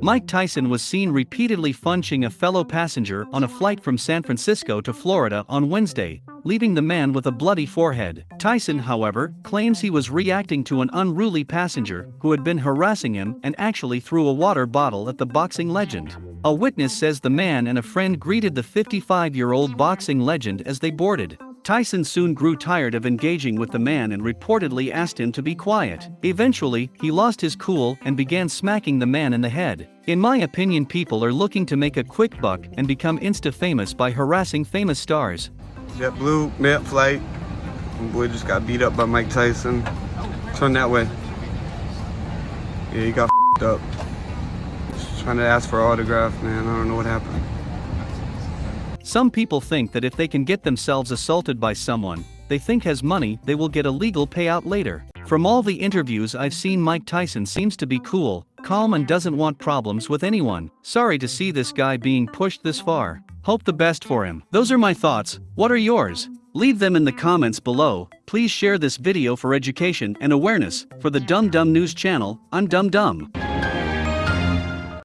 Mike Tyson was seen repeatedly punching a fellow passenger on a flight from San Francisco to Florida on Wednesday, leaving the man with a bloody forehead. Tyson, however, claims he was reacting to an unruly passenger who had been harassing him and actually threw a water bottle at the boxing legend. A witness says the man and a friend greeted the 55 year old boxing legend as they boarded. Tyson soon grew tired of engaging with the man and reportedly asked him to be quiet. Eventually, he lost his cool and began smacking the man in the head. In my opinion, people are looking to make a quick buck and become insta famous by harassing famous stars. JetBlue, mid flight. My boy just got beat up by Mike Tyson. Turn that way. Yeah, he got up. Just trying to ask for autograph, man. I don't know what happened. Some people think that if they can get themselves assaulted by someone they think has money, they will get a legal payout later. From all the interviews I've seen, Mike Tyson seems to be cool, calm, and doesn't want problems with anyone. Sorry to see this guy being pushed this far. Hope the best for him. Those are my thoughts. What are yours? Leave them in the comments below. Please share this video for education and awareness. For the Dumb Dumb News channel, I'm Dumb Dumb.